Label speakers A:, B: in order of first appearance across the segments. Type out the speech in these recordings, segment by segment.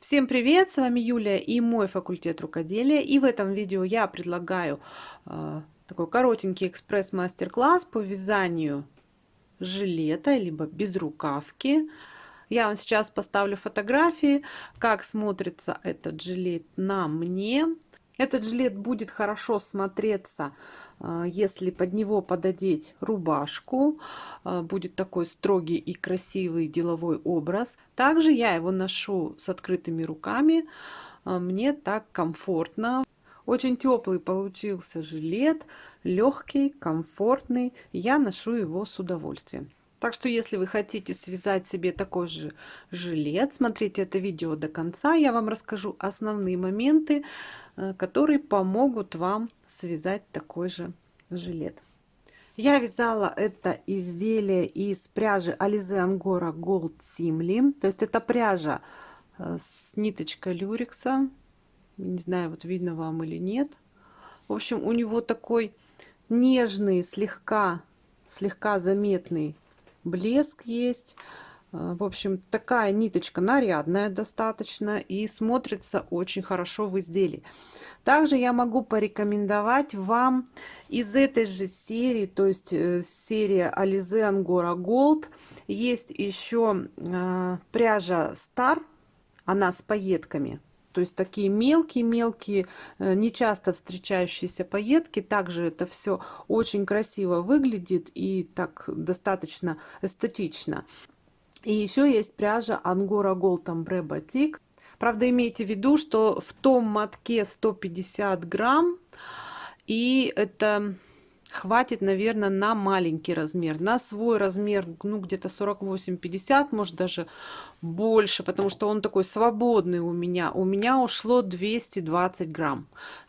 A: Всем привет! С вами Юлия и мой факультет рукоделия. И в этом видео я предлагаю э, такой коротенький экспресс-мастер-класс по вязанию жилета, либо безрукавки. Я вам сейчас поставлю фотографии, как смотрится этот жилет на мне. Этот жилет будет хорошо смотреться, а, если под него пододеть рубашку. А, будет такой строгий и красивый деловой образ. Также я его ношу с открытыми руками. А, мне так комфортно. Очень теплый получился жилет, легкий, комфортный. Я ношу его с удовольствием. Так что, если вы хотите связать себе такой же жилет, смотрите это видео до конца. Я вам расскажу основные моменты, которые помогут вам связать такой же жилет. Я вязала это изделие из пряжи Alize Angora Gold Simli. То есть это пряжа э, с ниточкой люрекса. Не знаю, вот видно вам или нет. В общем, у него такой нежный, слегка, слегка заметный блеск есть. Э, в общем, такая ниточка нарядная достаточно и смотрится очень хорошо в изделии. Также я могу порекомендовать вам из этой же серии, то есть э, серия Alize Angora Gold, есть еще э, пряжа Star, она с пайетками. То есть такие мелкие-мелкие, нечасто встречающиеся пайетки. Также это все очень красиво выглядит и так достаточно эстетично. И еще есть пряжа Angora Gold Ombre Batik. Правда, имейте в виду, что в том мотке 150 грамм. И это хватит, наверное, на маленький размер. На свой размер, ну, где-то 48-50, может, даже больше, потому что он такой свободный у меня. У меня ушло 220 грамм.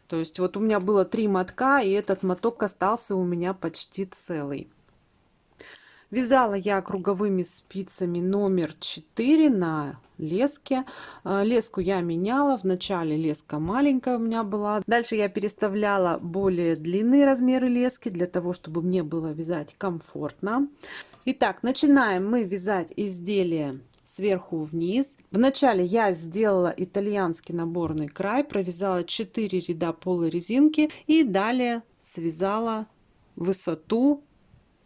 A: То есть вот у меня было три мотка, и этот моток остался у меня почти целый. Вязала я круговыми спицами номер 4 на леске. А, леску я меняла. Вначале леска маленькая у меня была. Дальше я переставляла более длинные размеры лески для того, чтобы мне было вязать комфортно. Итак, начинаем мы вязать изделие сверху вниз. Вначале я сделала итальянский наборный край, провязала 4 ряда полой резинки и далее связала высоту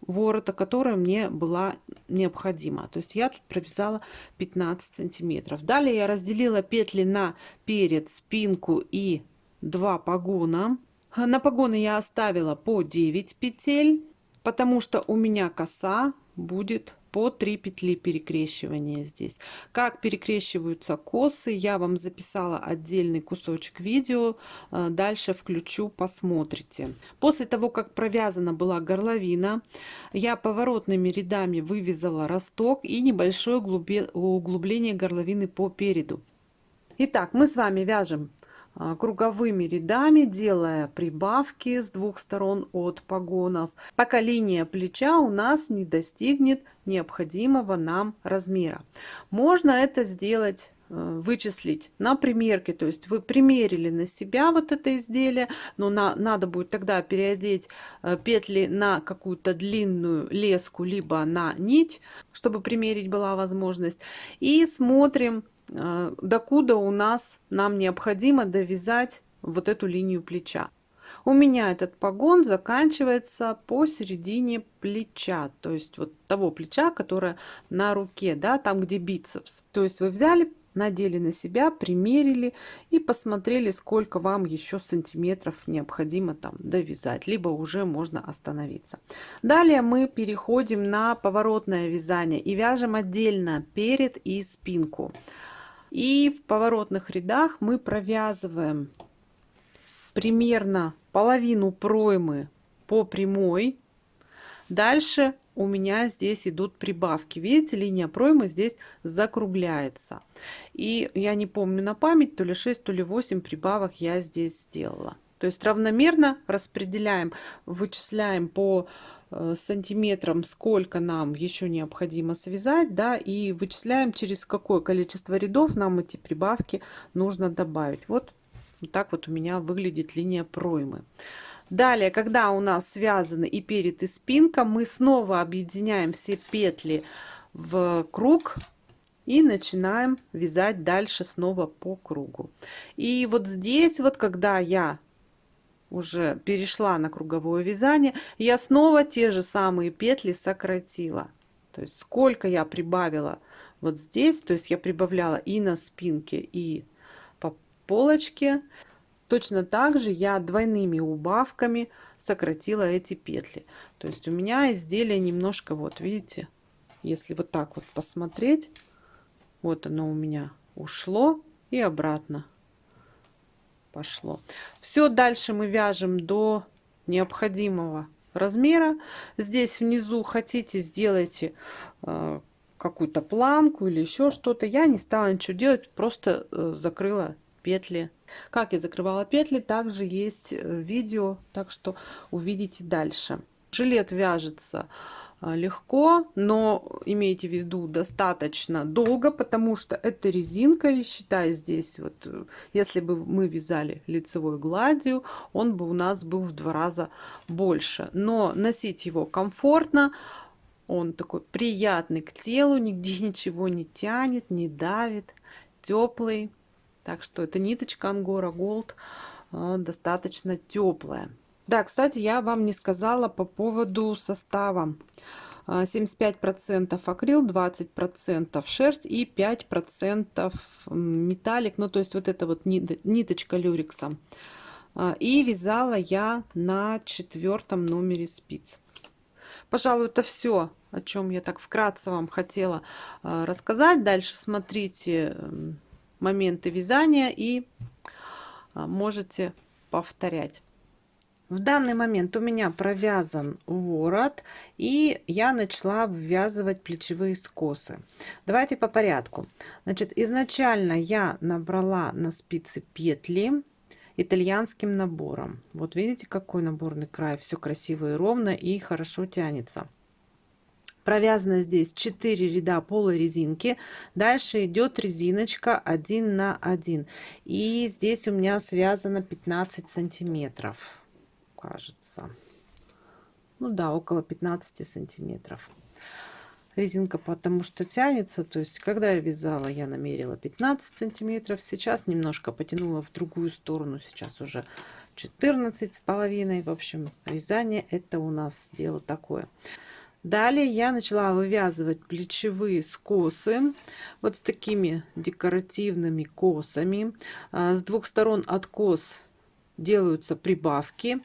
A: ворота, которая мне была необходима. То есть я тут провязала 15 сантиметров. Далее я разделила петли на перед, спинку и два погона. На погоны я оставила по 9 петель, потому что у меня коса будет по 3 петли перекрещивания здесь. Как перекрещиваются косы, я вам записала отдельный кусочек видео. Э, дальше включу, посмотрите. После того, как провязана была горловина, я поворотными рядами вывязала росток и небольшое углубление горловины по переду. Итак, мы с вами вяжем круговыми рядами, делая прибавки с двух сторон от погонов, пока линия плеча у нас не достигнет необходимого нам размера. Можно это сделать э, вычислить на примерке, то есть вы примерили на себя вот это изделие, но на, надо будет тогда переодеть э, петли на какую-то длинную леску, либо на нить, чтобы примерить была возможность. И смотрим докуда у нас нам необходимо довязать вот эту линию плеча. У меня этот погон заканчивается посередине плеча, то есть вот того плеча, которое на руке, да, там где бицепс. То есть вы взяли, надели на себя, примерили и посмотрели, сколько вам еще сантиметров необходимо там довязать, либо уже можно остановиться. Далее мы переходим на поворотное вязание и вяжем отдельно перед и спинку. И в поворотных рядах мы провязываем примерно половину проймы по прямой. Дальше у меня здесь идут прибавки. Видите, линия проймы здесь закругляется. И я не помню на память, то ли 6, то ли 8 прибавок я здесь сделала. То есть равномерно распределяем, вычисляем по Э, сантиметрам, сколько нам еще необходимо связать, да, и вычисляем, через какое количество рядов нам эти прибавки нужно добавить. Вот, вот так вот у меня выглядит линия проймы. Далее, когда у нас связаны и перед, и спинка, мы снова объединяем все петли в круг и начинаем вязать дальше снова по кругу. И вот здесь вот, когда я уже перешла на круговое вязание, я снова те же самые петли сократила. То есть сколько я прибавила вот здесь, то есть я прибавляла и на спинке, и по полочке. Точно так же я двойными убавками сократила эти петли. То есть у меня изделие немножко, вот видите, если вот так вот посмотреть, вот оно у меня ушло и обратно пошло. Все, дальше мы вяжем до необходимого размера. Здесь внизу хотите, сделайте э, какую-то планку или еще что-то. Я не стала ничего делать, просто э, закрыла петли. Как я закрывала петли, также есть э, видео, так что увидите дальше. Жилет вяжется легко, но имейте в виду достаточно долго, потому что это резинка, и считай здесь, вот, э, если бы мы вязали лицевой гладью, он бы у нас был в два раза больше. Но носить его комфортно, он такой приятный к телу, нигде ничего не тянет, не давит, теплый. Так что эта ниточка Ангора Gold а, достаточно теплая. Да, кстати, я вам не сказала по поводу состава. 75% а, акрил, 20% шерсть и 5% металлик. Ну, то есть вот эта вот ниточка люрикса. А, и вязала я на четвертом номере спиц. Пожалуй, это все, о чем я так вкратце вам хотела а, рассказать. Дальше смотрите моменты вязания и можете повторять. В данный момент у меня провязан ворот, и я начала ввязывать плечевые скосы. Давайте по порядку. Значит, изначально я набрала на спицы петли итальянским набором. Вот видите, какой наборный край, все красиво и ровно, и хорошо тянется. Провязано здесь 4 ряда полой резинки. Дальше идет резиночка 1 на 1. И здесь у меня связано 15 сантиметров кажется. Ну да, около 15 сантиметров. Резинка потому что тянется, то есть когда я вязала, я намерила 15 сантиметров. Сейчас немножко потянула в другую сторону, сейчас уже 14 с половиной. В общем, вязание это у нас дело такое. Далее я начала вывязывать плечевые скосы вот с такими декоративными косами. А, с двух сторон от кос делаются прибавки.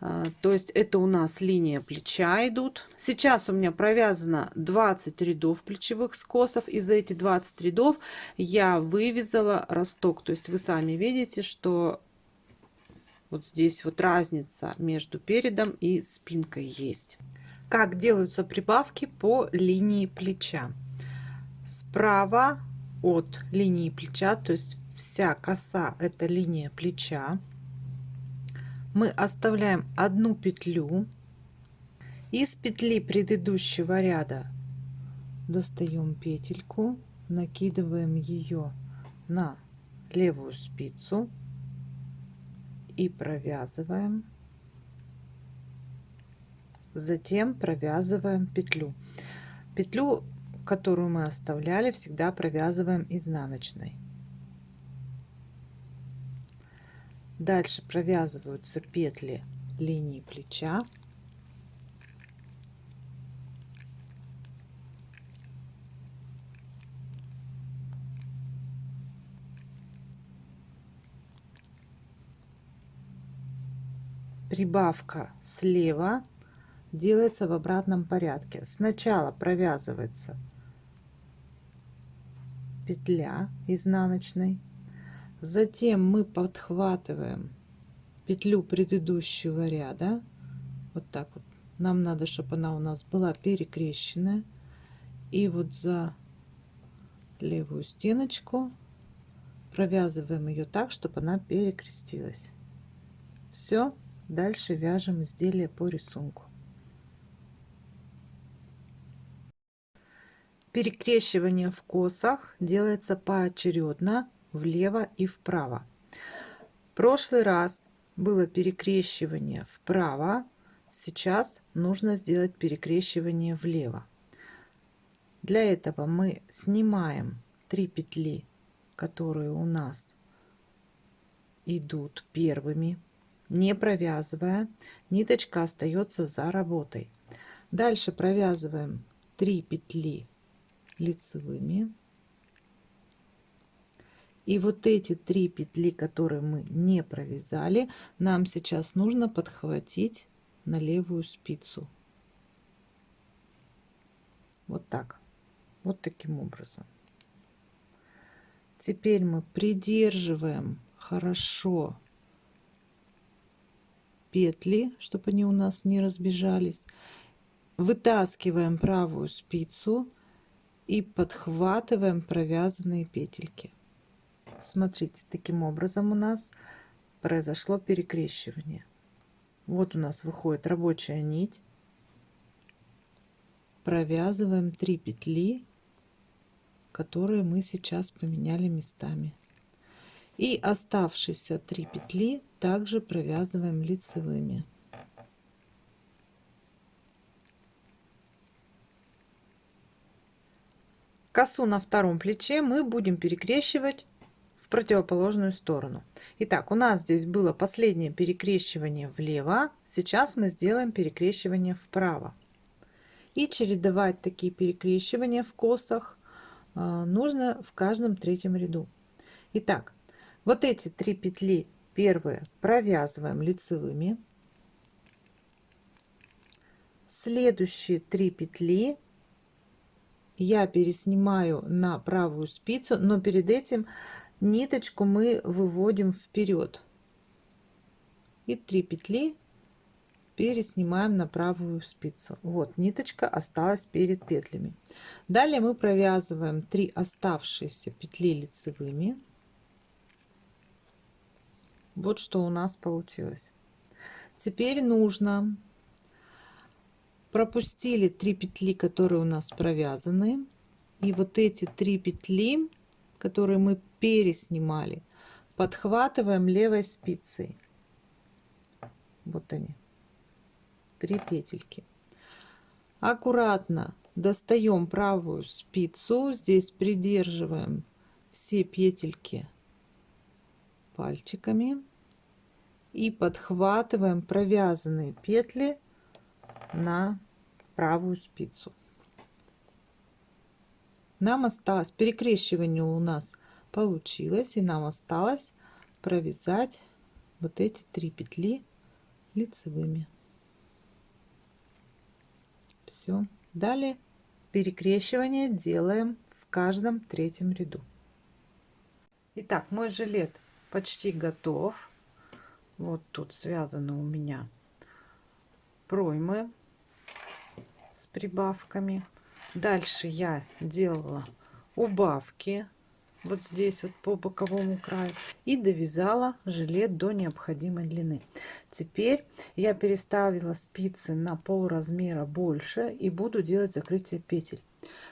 A: А, то есть это у нас линия плеча идут. Сейчас у меня провязано 20 рядов плечевых скосов. И за эти 20 рядов я вывязала росток. То есть вы сами видите, что вот здесь вот разница между передом и спинкой есть. Как делаются прибавки по линии плеча. Справа от линии плеча, то есть вся коса это линия плеча мы оставляем одну петлю. Из петли предыдущего ряда достаем петельку накидываем ее на левую спицу и провязываем. Затем провязываем петлю. Петлю которую мы оставляли всегда провязываем изнаночной Дальше провязываются петли линии плеча. Прибавка слева делается в обратном порядке. Сначала провязывается петля изнаночной, Затем мы подхватываем петлю предыдущего ряда. Вот так вот. Нам надо, чтобы она у нас была перекрещенная. И вот за левую стеночку провязываем ее так, чтобы она перекрестилась. Все. Дальше вяжем изделие по рисунку. Перекрещивание в косах делается поочередно влево и вправо. Прошлый раз было перекрещивание вправо, сейчас нужно сделать перекрещивание влево. Для этого мы снимаем 3 петли, которые у нас идут первыми, не провязывая. Ниточка остается за работой. Дальше провязываем 3 петли лицевыми. И вот эти три петли, которые мы не провязали, нам сейчас нужно подхватить на левую спицу. Вот так. Вот таким образом. Теперь мы придерживаем хорошо петли, чтобы они у нас не разбежались. Вытаскиваем правую спицу и подхватываем провязанные петельки. Смотрите, таким образом у нас произошло перекрещивание. Вот у нас выходит рабочая нить. Провязываем 3 петли, которые мы сейчас поменяли местами. И оставшиеся 3 петли также провязываем лицевыми. Косу на втором плече мы будем перекрещивать в противоположную сторону. Итак, у нас здесь было последнее перекрещивание влево. Сейчас мы сделаем перекрещивание вправо. И чередовать такие перекрещивания в косах э, нужно в каждом третьем ряду. Итак, вот эти три петли первые провязываем лицевыми. Следующие три петли я переснимаю на правую спицу, но перед этим ниточку мы выводим вперед и 3 петли переснимаем на правую спицу. Вот ниточка осталась перед петлями. Далее мы провязываем 3 оставшиеся петли лицевыми. Вот что у нас получилось. Теперь нужно пропустили 3 петли которые у нас провязаны. И вот эти три петли которые мы переснимали, подхватываем левой спицей. Вот они, три петельки. Аккуратно достаем правую спицу, здесь придерживаем все петельки пальчиками и подхватываем провязанные петли на правую спицу нам осталось перекрещивание у нас получилось и нам осталось провязать вот эти три петли лицевыми. Все далее перекрещивание делаем в каждом третьем ряду. Итак, мой жилет почти готов. Вот тут связаны у меня проймы с прибавками. Дальше я делала убавки вот здесь вот по боковому краю и довязала жилет до необходимой длины. Теперь я переставила спицы на пол размера больше и буду делать закрытие петель.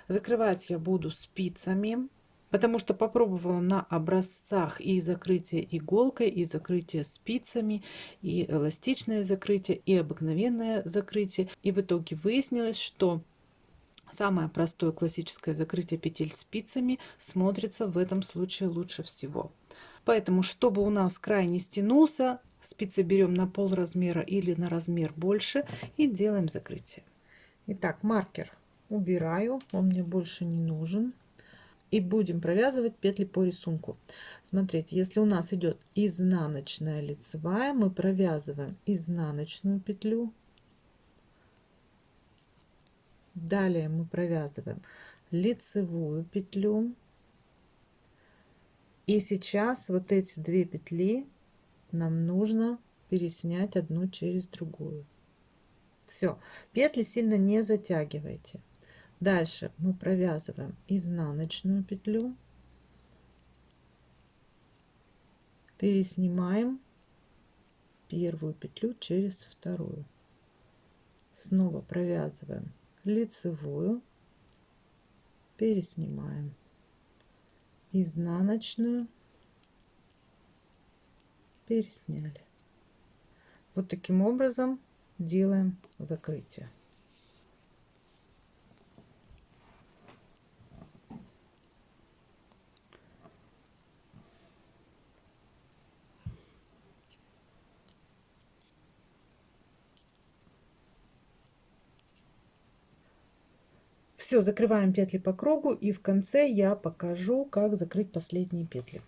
A: Закрывать я буду спицами потому что попробовала на образцах и закрытие иголкой и закрытие спицами и эластичное закрытие и обыкновенное закрытие. И в итоге выяснилось что Самое простое классическое закрытие петель спицами смотрится в этом случае лучше всего. Поэтому, чтобы у нас край не стянулся, спицы берем на пол размера или на размер больше и делаем закрытие. Итак, маркер убираю, он мне больше не нужен. И будем провязывать петли по рисунку. Смотрите, если у нас идет изнаночная лицевая, мы провязываем изнаночную петлю Далее мы провязываем лицевую петлю. И сейчас вот эти две петли нам нужно переснять одну через другую. Все, петли сильно не затягивайте. Дальше мы провязываем изнаночную петлю, переснимаем первую петлю через вторую, снова провязываем лицевую. Переснимаем. Изнаночную. Пересняли. Вот таким образом делаем закрытие Все, закрываем петли по кругу и в конце я покажу, как закрыть последние петли.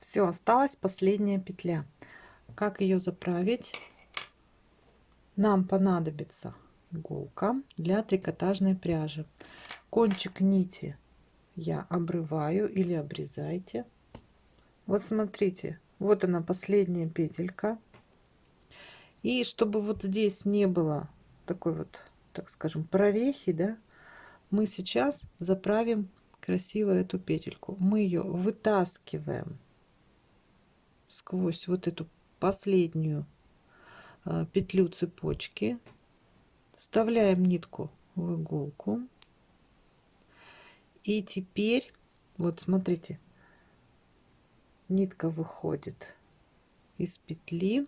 A: Все, осталась последняя петля. Как ее заправить? Нам понадобится иголка для трикотажной пряжи. Кончик нити я обрываю или обрезайте. Вот смотрите, вот она последняя петелька. И чтобы вот здесь не было такой вот, так скажем, прорехи, да, мы сейчас заправим красиво эту петельку. Мы ее вытаскиваем сквозь вот эту последнюю а, петлю цепочки. Вставляем нитку в иголку. И теперь вот смотрите нитка выходит из петли.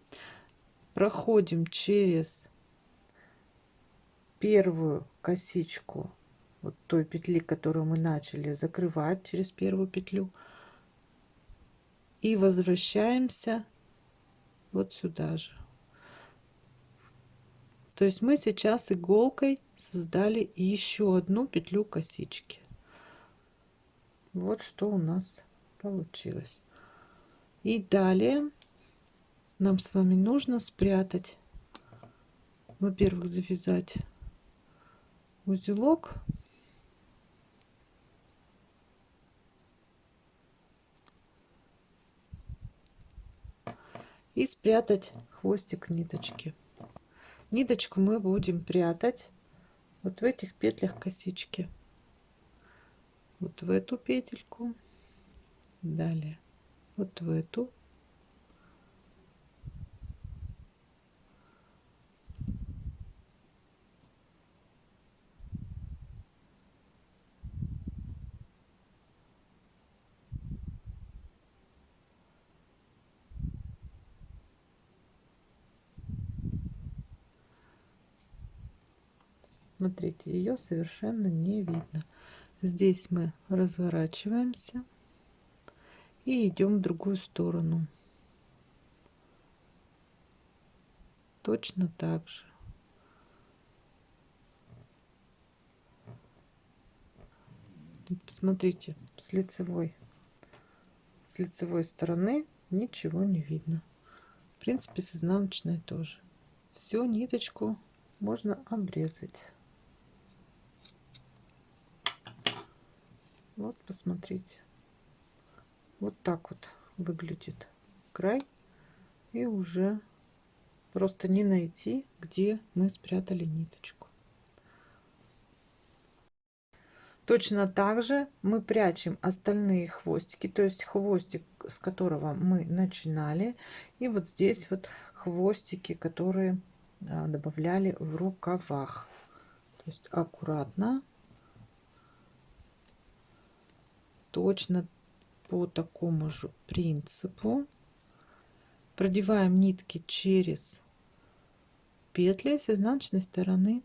A: Проходим через первую косичку вот той петли которую мы начали закрывать через первую петлю. И возвращаемся вот сюда же. То есть мы сейчас иголкой создали еще одну петлю косички. Вот что у нас получилось. И далее нам с вами нужно спрятать, во-первых, завязать узелок и спрятать хвостик ниточки. Ниточку мы будем прятать вот в этих петлях косички. Вот в эту петельку, далее вот в эту Смотрите, ее совершенно не видно. Здесь мы разворачиваемся и идем в другую сторону. Точно так же. Посмотрите, с лицевой, с лицевой стороны ничего не видно. В принципе, с изнаночной тоже. Всю ниточку можно обрезать. Вот, посмотрите. Вот так вот выглядит край. И уже просто не найти, где мы спрятали ниточку. Точно так же мы прячем остальные хвостики, то есть хвостик, с которого мы начинали, и вот здесь вот хвостики, которые а, добавляли в рукавах. То есть аккуратно точно по такому же принципу. Продеваем нитки через петли с изнаночной стороны